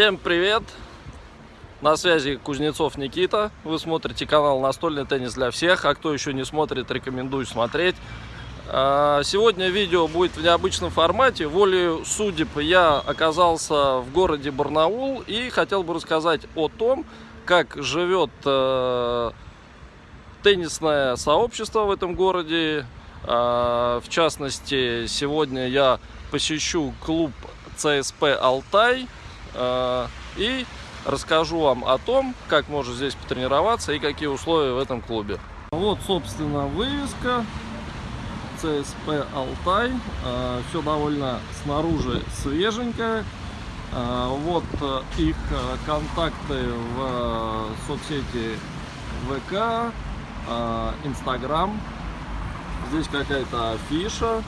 Всем привет! На связи Кузнецов Никита. Вы смотрите канал «Настольный теннис для всех». А кто еще не смотрит, рекомендую смотреть. А, сегодня видео будет в необычном формате. Волею судеб я оказался в городе Барнаул и хотел бы рассказать о том, как живет э, теннисное сообщество в этом городе. А, в частности, сегодня я посещу клуб ЦСП «Алтай» и расскажу вам о том, как можно здесь потренироваться и какие условия в этом клубе. Вот, собственно, вывеска ЦСП «Алтай». А, Все довольно снаружи свеженькое. Вот э, их э, контакты в э, соцсети ВК, Инстаграм. Здесь какая-то афиша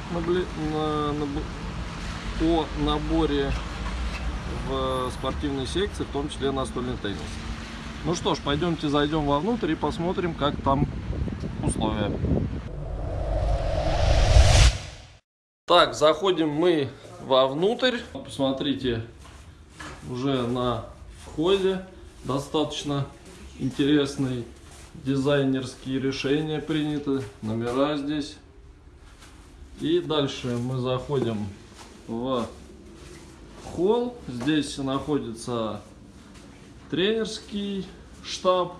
о наборе в спортивной секции, в том числе настольный теннис. Ну что ж, пойдемте зайдем вовнутрь и посмотрим, как там условия. Так, заходим мы вовнутрь. Посмотрите, уже на входе достаточно интересный дизайнерские решения приняты, номера здесь. И дальше мы заходим в холл. Здесь находится тренерский штаб.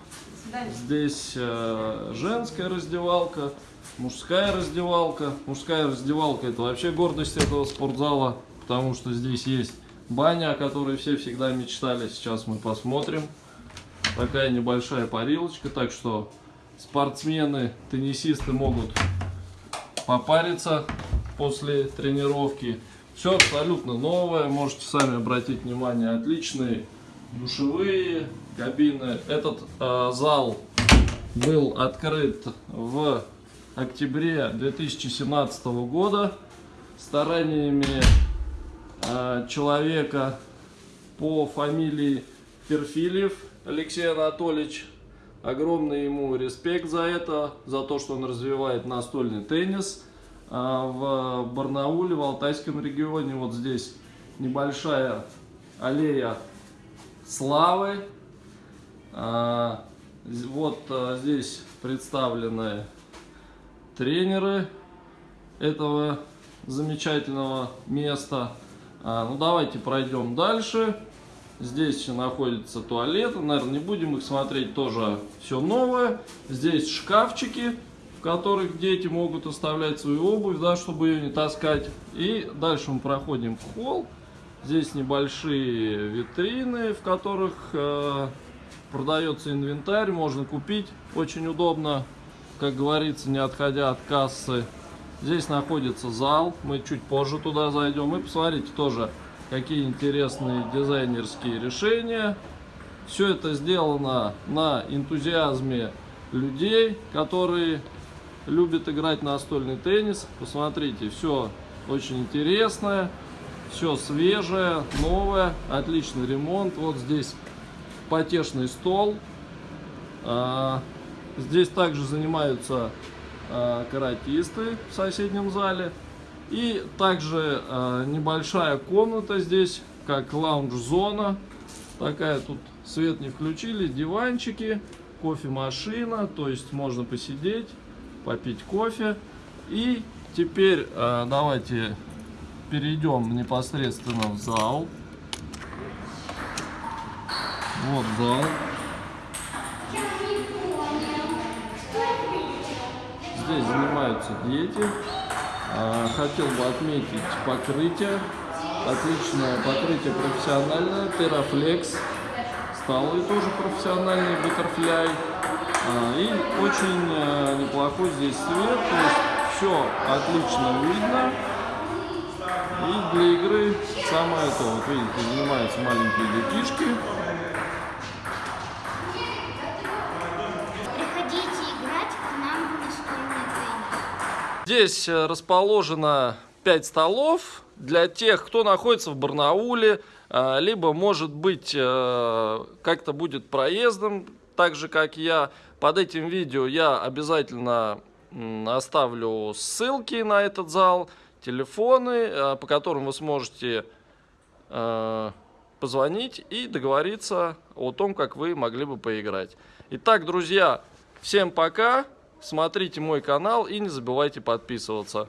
Здесь э, женская раздевалка, мужская раздевалка. Мужская раздевалка это вообще гордость этого спортзала, потому что здесь есть баня, о которой все всегда мечтали. Сейчас мы посмотрим такая небольшая парилочка, так что спортсмены, теннисисты могут попариться после тренировки. Все абсолютно новое, можете сами обратить внимание, отличные душевые кабины. Этот э, зал был открыт в октябре 2017 года стараниями э, человека по фамилии Перфильев Алексей Анатольевич. Огромный ему респект за это, за то, что он развивает настольный теннис в Барнауле, в Алтайском регионе. Вот здесь небольшая аллея славы. А, вот а, здесь представлены тренеры этого замечательного места. Ну давайте пройдем дальше. Здесь находится туалет. Наверное, не будем их смотреть. Тоже все новое. Здесь шкафчики, которых дети могут оставлять свою обувь, да, чтобы ее не таскать. И дальше мы проходим в холл. Здесь небольшие витрины, в которых э, продается инвентарь. Можно купить. Очень удобно, как говорится, не отходя от кассы. Здесь находится зал. Мы чуть позже туда зайдем. И посмотрите тоже какие интересные дизайнерские решения. Все это сделано на энтузиазме людей, которые любят играть настольный теннис. Посмотрите, все очень интересное, все свежее, новое, отличный ремонт. Вот здесь потешный стол. А, здесь также занимаются а, каратисты в соседнем зале. И также э, небольшая комната здесь, как лаунж-зона. Такая тут свет не включили, диванчики, кофемашина, то есть можно посидеть, попить кофе. И теперь э, давайте перейдем непосредственно в зал. Вот зал. Здесь занимаются дети. А, хотел бы отметить покрытие. Отличное покрытие профессиональное. Терафлекс. Столы тоже профессиональные. Butterfly. А, и очень э, неплохой здесь свет. То есть все отлично видно. И для игры самое то. Вот видите, занимаются маленькие детишки. Здесь э, расположено 5 столов для тех, кто находится в Барнауле, э, либо, может быть, как-то будет проездом, так же, как я. Под этим видео я обязательно оставлю ссылки на этот зал, телефоны, по которым вы сможете позвонить и договориться о том, как вы могли бы поиграть. Итак, друзья, всем пока, смотрите мой канал и не забывайте подписываться.